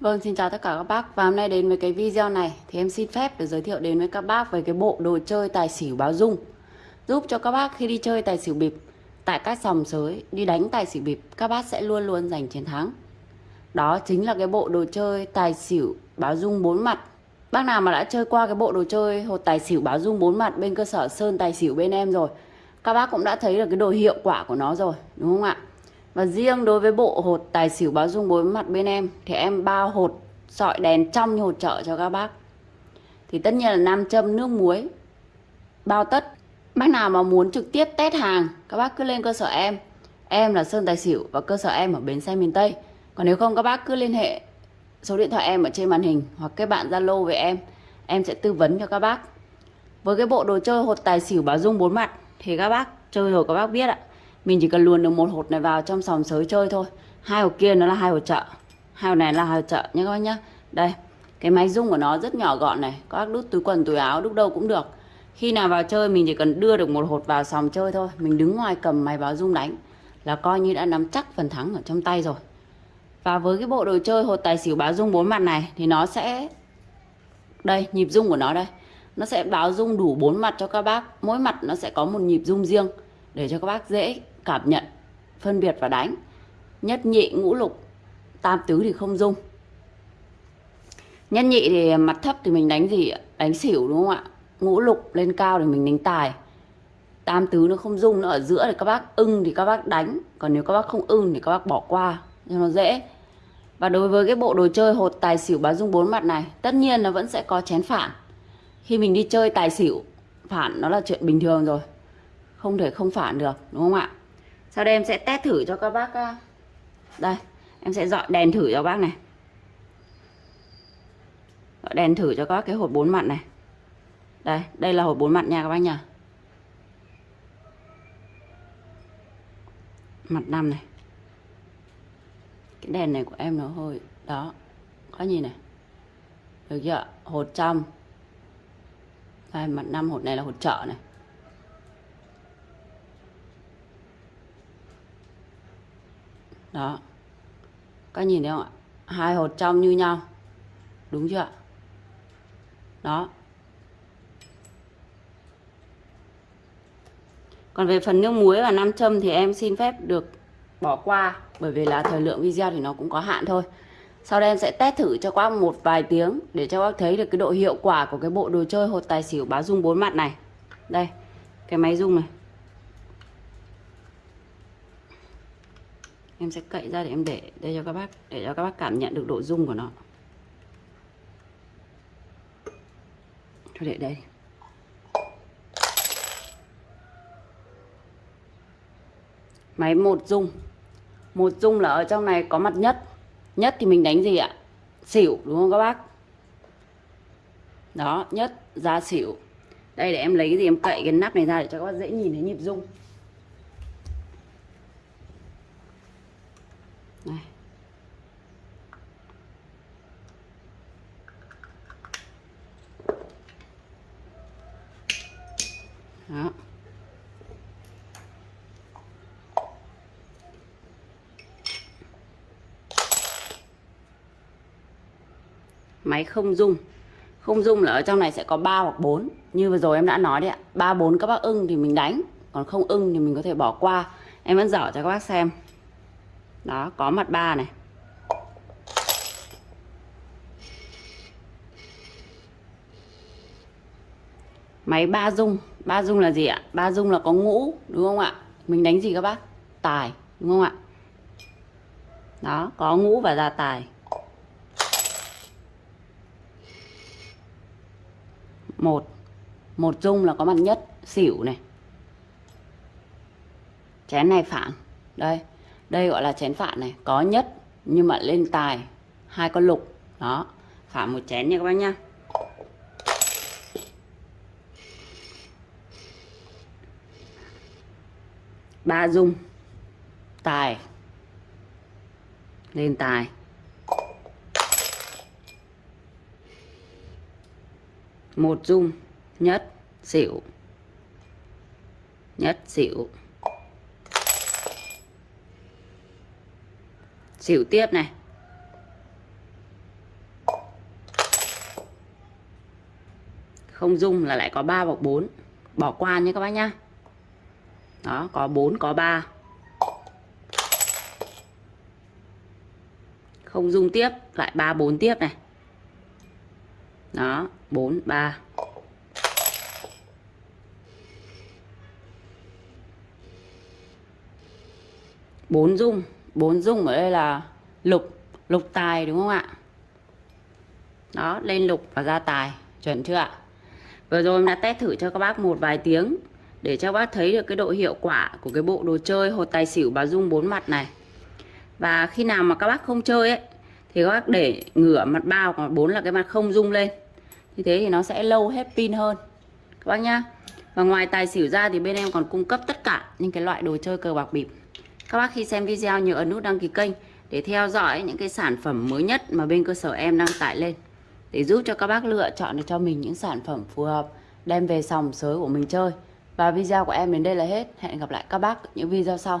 Vâng, xin chào tất cả các bác. Và hôm nay đến với cái video này Thì em xin phép được giới thiệu đến với các bác Về cái bộ đồ chơi tài xỉu báo dung. Giúp cho các bác khi đi chơi tài xỉu bịp Tại các sòng sới Đi đánh tài xỉu bịp Các bác sẽ luôn luôn giành chiến thắng. Đó chính là cái bộ đồ chơi tài xỉu báo dung bốn mặt. Bác nào mà đã chơi qua cái bộ đồ chơi Hột tài xỉu báo dung bốn mặt Bên cơ sở Sơn Tài xỉu bên em rồi Các bác cũng đã thấy được cái đồ hiệu quả của nó rồi Đúng không ạ? Và riêng đối với bộ hột tài xỉu báo dung bốn mặt bên em, Thì em bao hột, sọi đèn trong như hột trợ cho các bác. Thì tất nhiên là nam châm, nước muối, Bao tất. Bác nào mà muốn trực tiếp test hàng, Các bác cứ lên cơ sở em. Em là Sơn Tài Xỉu và cơ sở em ở Bến Xe miền Tây. Còn nếu không, các bác cứ liên hệ Số điện thoại em ở trên màn hình Hoặc kết bạn Zalo với em. Em sẽ tư vấn cho các bác. Với cái bộ đồ chơi hột tài xỉu báo dung bốn mặt Thì các bác chơi rồi các bác biết ạ mình chỉ cần luồn được một hột này vào trong sòng sới chơi thôi. Hai hột kia nó là hai hột chợ. Hai hột này là hai hột chợ nhé các bác nhá. Đây, cái máy rung của nó rất nhỏ gọn này. Các bác đút túi quần, túi áo, đút đâu cũng được. Khi nào vào chơi, mình chỉ cần đưa được một hột vào sòng chơi thôi. Mình đứng ngoài cầm máy báo rung đánh là coi như đã nắm chắc phần thắng ở trong tay rồi. Và với cái bộ đồ chơi hột tài xỉu báo rung bốn mặt này thì nó sẽ, đây, nhịp rung của nó đây. Nó sẽ báo rung đủ bốn mặt cho các bác. Mỗi mặt nó sẽ có một nhịp rung riêng để cho các bác dễ cảm nhận, phân biệt và đánh. Nhất nhị ngũ lục, tam tứ thì không dung. Nhất nhị thì mặt thấp thì mình đánh gì? Đánh xỉu đúng không ạ? Ngũ lục lên cao thì mình đánh tài. Tam tứ nó không dung, nó ở giữa thì các bác ưng thì các bác đánh. Còn nếu các bác không ưng thì các bác bỏ qua, cho nó dễ. Và đối với cái bộ đồ chơi hột tài xỉu báo dung bốn mặt này, tất nhiên nó vẫn sẽ có chén phản. Khi mình đi chơi tài xỉu, phản nó là chuyện bình thường rồi không thể không phản được, đúng không ạ? Sau đây em sẽ test thử cho các bác ờ, đây, em sẽ dọi đèn thử cho bác này. Dọi đèn thử cho các bác cái hột bốn mặt này. Đây đây là hột bốn mặt nha các bác nha. Mặt năm này. Cái đèn này của em nó hơi, đó, có nhìn này. Được chưa hột trong. Đây, mặt năm hột này là hột trợ này. Đó. Các nhìn thấy không ạ? Hai hột trong như nhau. Đúng chưa ạ? Đó. Còn về phần nước muối và nam châm thì em xin phép được bỏ qua, bởi vì là thời lượng video thì nó cũng có hạn thôi. Sau đây em sẽ test thử cho các một vài tiếng để cho các thấy được cái độ hiệu quả của cái bộ đồ chơi hột tài xỉu báo dung bốn mặt này. Đây, cái máy dung này. Em sẽ cậy ra để em để đây cho các bác để cho các bác cảm nhận được độ dung của nó. Thôi để đây. Máy một dung, một dung là ở trong này có mặt nhất. Nhất thì mình đánh gì ạ? Xỉu đúng không các bác? Đó nhất ra xỉu. Đây để em lấy cái gì em cậy cái nắp này ra để cho các bác dễ nhìn thấy nhịp dung này đó máy không dung không dung là ở trong này sẽ có 3 hoặc 4 như vừa rồi em đã nói đấy ạ, ba, bốn các bác ưng thì mình đánh, còn không ưng thì mình có thể bỏ qua. Em vẫn dở cho các bác xem. Đó, có mặt ba này. Máy ba dung ba dung là gì ạ? Ba dung là có ngũ, đúng không ạ? Mình đánh gì các bác? Tài, đúng không ạ? Đó, có ngũ và ra tài. Một. Một dung là có mặt nhất, xỉu này. Chén này phản. Đây đây gọi là chén phản này. Có nhất, nhưng mà lên tài. Hai con lục. Đó, phản một chén nha các bác nhá. Ba dung. Tài. Lên tài. một dung nhất xỉu. Nhất xỉu. Xỉu tiếp này. Không dung là lại có 3 hoặc 4 bỏ qua nhé các bác nhá. Đó, có 4 có 3 không dung tiếp, lại 3 4 tiếp này đó 4 3 bốn dung bốn dung ở đây là lục lục tài đúng không ạ? Đó, lên lục và ra tài, chuẩn chưa ạ? Vừa rồi em đã test thử cho các bác một vài tiếng để cho các bác thấy được cái độ hiệu quả của cái bộ đồ chơi hột tài xỉu bà dung bốn mặt này. Và khi nào mà các bác không chơi ấy thì các bác để ngửa mặt bao còn bốn là cái mặt không rung lên. Như thế thì nó sẽ lâu hết pin hơn. Các bác nhá. Và ngoài tài xỉu ra thì bên em còn cung cấp tất cả những cái loại đồ chơi cờ bạc bịp. Các bác khi xem video nhớ ấn nút đăng ký kênh để theo dõi những cái sản phẩm mới nhất mà bên cơ sở em đăng tải lên. Để giúp cho các bác lựa chọn được cho mình những sản phẩm phù hợp, đem về sòng sới của mình chơi. Và video của em đến đây là hết. Hẹn gặp lại các bác những video sau.